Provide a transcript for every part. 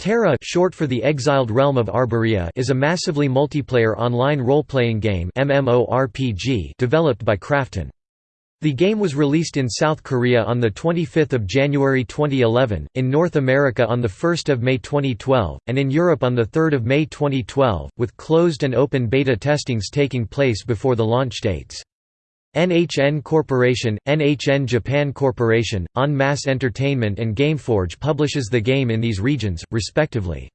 TERA short for the Exiled Realm of Arborea is a massively multiplayer online role-playing game MMORPG developed by Krafton. The game was released in South Korea on 25 January 2011, in North America on 1 May 2012, and in Europe on 3 May 2012, with closed and open beta testings taking place before the launch dates. NHN Corporation, NHN Japan Corporation, En Masse Entertainment and Gameforge publishes the game in these regions, respectively.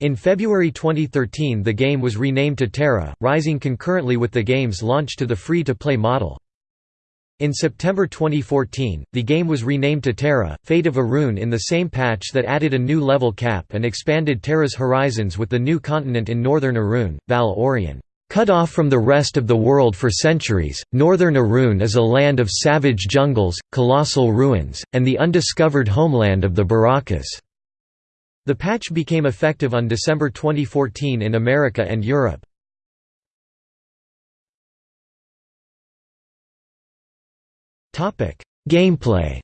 In February 2013 the game was renamed to TERA, rising concurrently with the game's launch to the free-to-play model. In September 2014, the game was renamed to TERA, Fate of Arun in the same patch that added a new level cap and expanded TERA's horizons with the new continent in northern Arun, Val Oriyn. Cut off from the rest of the world for centuries, northern Arun is a land of savage jungles, colossal ruins, and the undiscovered homeland of the Barakas. The patch became effective on December 2014 in America and Europe. Gameplay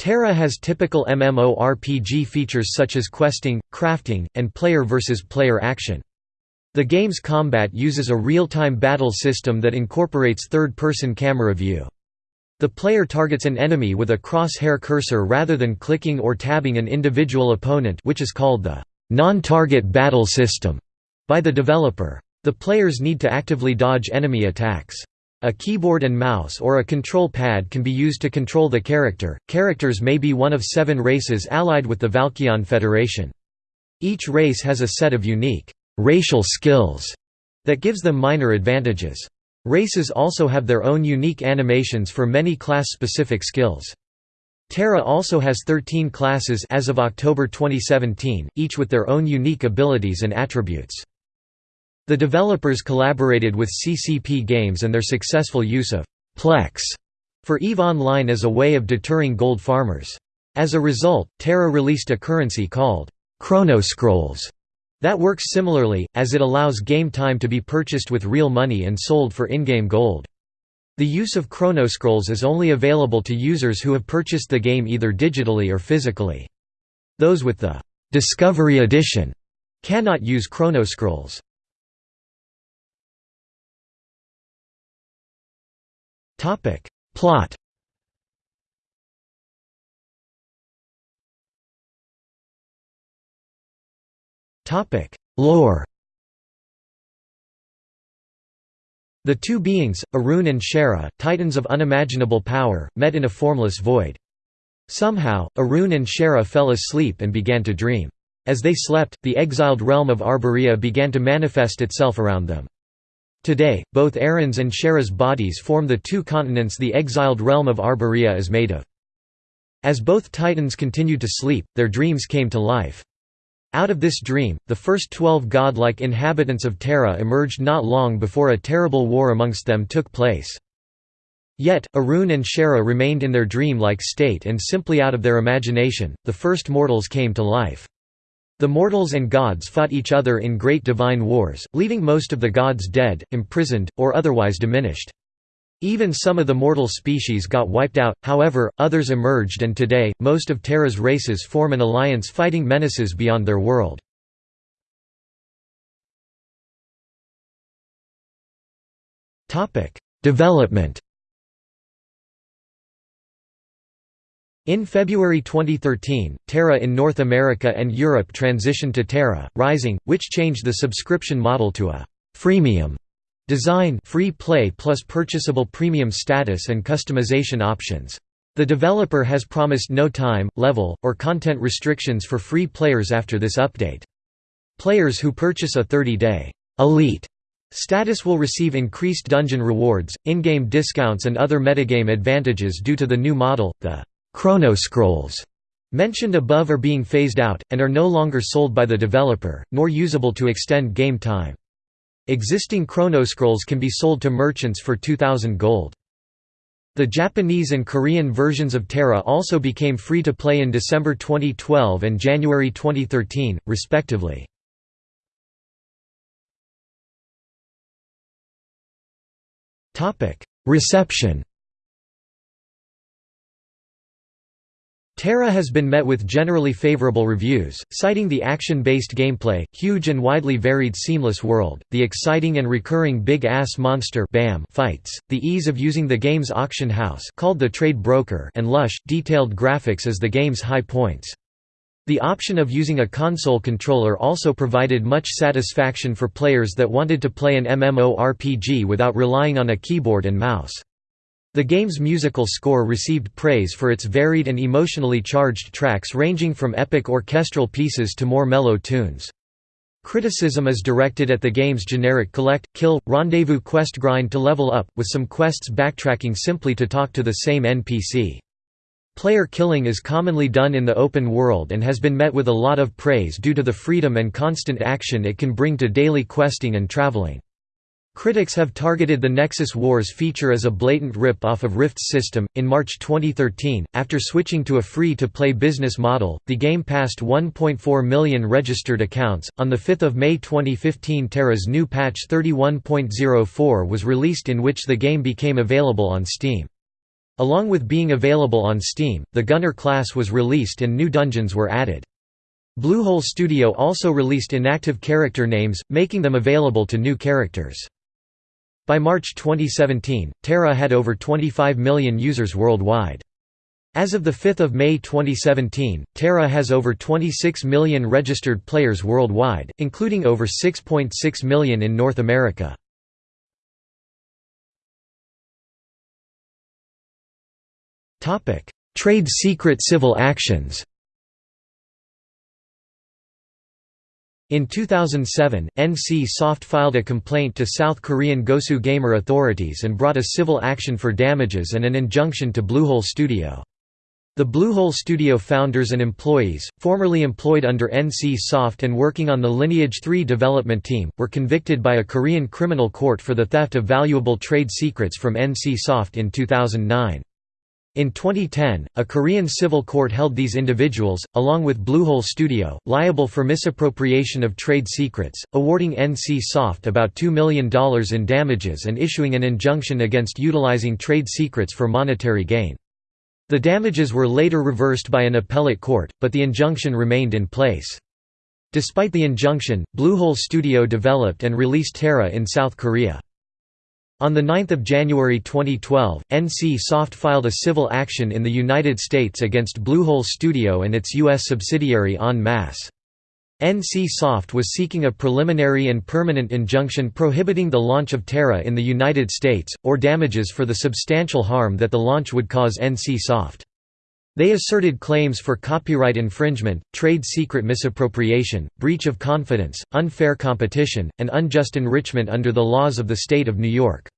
TERA has typical MMORPG features such as questing, crafting, and player versus player action. The game's combat uses a real-time battle system that incorporates third-person camera view. The player targets an enemy with a crosshair cursor rather than clicking or tabbing an individual opponent which is called the non-target battle system by the developer. The players need to actively dodge enemy attacks. A keyboard and mouse or a control pad can be used to control the character. Characters may be one of seven races allied with the Valkyon Federation. Each race has a set of unique racial skills that gives them minor advantages. Races also have their own unique animations for many class-specific skills. TERA also has 13 classes as of October 2017, each with their own unique abilities and attributes. The developers collaborated with CCP Games and their successful use of Plex for EVE Online as a way of deterring gold farmers. As a result, TERA released a currency called Chronoscrolls that works similarly, as it allows game time to be purchased with real money and sold for in-game gold. The use of Chronoscrolls is only available to users who have purchased the game either digitally or physically. Those with the Discovery Edition cannot use Chronoscrolls. Topic Plot Topic Lore The two beings, Arun and Shara, titans of unimaginable power, met in a formless void. Somehow, Arun and Shara fell asleep and began to dream. As they slept, the exiled realm of Arborea began to manifest itself around them. Today, both Arun's and Shara's bodies form the two continents the exiled realm of Arborea is made of. As both titans continued to sleep, their dreams came to life. Out of this dream, the first twelve godlike inhabitants of TERA emerged not long before a terrible war amongst them took place. Yet, Arun and Shara remained in their dream-like state and simply out of their imagination, the first mortals came to life. The mortals and gods fought each other in great divine wars, leaving most of the gods dead, imprisoned, or otherwise diminished. Even some of the mortal species got wiped out, however, others emerged and today, most of TERA's races form an alliance fighting menaces beyond their world. Development In February 2013, TERA in North America and Europe transitioned to TERA, Rising, which changed the subscription model to a «freemium» design free play plus purchasable premium status and customization options. The developer has promised no time, level, or content restrictions for free players after this update. Players who purchase a 30-day «elite» status will receive increased dungeon rewards, in-game discounts and other metagame advantages due to the new model, the Chronoscrolls mentioned above are being phased out, and are no longer sold by the developer, nor usable to extend game time. Existing Chronoscrolls can be sold to merchants for 2000 gold. The Japanese and Korean versions of TERA also became free to play in December 2012 and January 2013, respectively. Reception TERA has been met with generally favorable reviews, citing the action-based gameplay, huge and widely varied seamless world, the exciting and recurring big-ass monster BAM fights, the ease of using the game's auction house called the Trade Broker and lush, detailed graphics as the game's high points. The option of using a console controller also provided much satisfaction for players that wanted to play an MMORPG without relying on a keyboard and mouse. The game's musical score received praise for its varied and emotionally charged tracks ranging from epic orchestral pieces to more mellow tunes. Criticism is directed at the game's generic collect, kill, rendezvous quest grind to level up, with some quests backtracking simply to talk to the same NPC. Player killing is commonly done in the open world and has been met with a lot of praise due to the freedom and constant action it can bring to daily questing and traveling. Critics have targeted the Nexus Wars feature as a blatant rip-off of Rift's system. In March 2013, after switching to a free-to-play business model, the game passed 1.4 million registered accounts. On the 5th of May 2015, TERA's new patch 31.04 was released in which the game became available on Steam. Along with being available on Steam, the Gunner class was released and new dungeons were added. Bluehole Studio also released inactive character names, making them available to new characters. By March 2017, TERA had over 25 million users worldwide. As of 5 May 2017, TERA has over 26 million registered players worldwide, including over 6.6 .6 million in North America. Trade secret civil actions In 2007, NC Soft filed a complaint to South Korean Gosu Gamer authorities and brought a civil action for damages and an injunction to Bluehole Studio. The Bluehole Studio founders and employees, formerly employed under NC Soft and working on the Lineage 3 development team, were convicted by a Korean criminal court for the theft of valuable trade secrets from NC Soft in 2009. In 2010, a Korean civil court held these individuals, along with Bluehole Studio, liable for misappropriation of trade secrets, awarding NC Soft about $2 million in damages and issuing an injunction against utilizing trade secrets for monetary gain. The damages were later reversed by an appellate court, but the injunction remained in place. Despite the injunction, Bluehole Studio developed and released TERA in South Korea. On 9 January 2012, NC Soft filed a civil action in the United States against Bluehole Studio and its U.S. subsidiary En Masse. NC Soft was seeking a preliminary and permanent injunction prohibiting the launch of TERA in the United States, or damages for the substantial harm that the launch would cause NC Soft. They asserted claims for copyright infringement, trade secret misappropriation, breach of confidence, unfair competition, and unjust enrichment under the laws of the state of New York.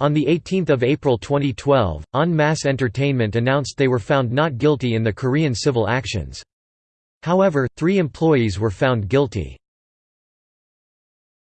On 18 April 2012, En Masse Entertainment announced they were found not guilty in the Korean civil actions. However, three employees were found guilty.